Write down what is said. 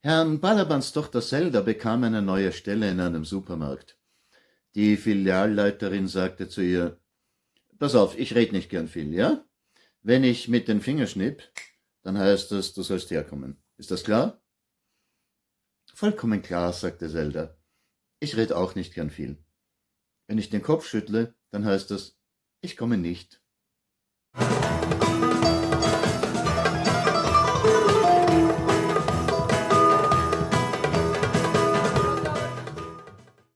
Herrn Balabans Tochter Zelda bekam eine neue Stelle in einem Supermarkt. Die Filialleiterin sagte zu ihr, Pass auf, ich red nicht gern viel, ja? Wenn ich mit den Fingern schnipp, dann heißt das, du sollst herkommen. Ist das klar? Vollkommen klar, sagte Zelda. Ich red auch nicht gern viel. Wenn ich den Kopf schüttle, dann heißt das, ich komme nicht.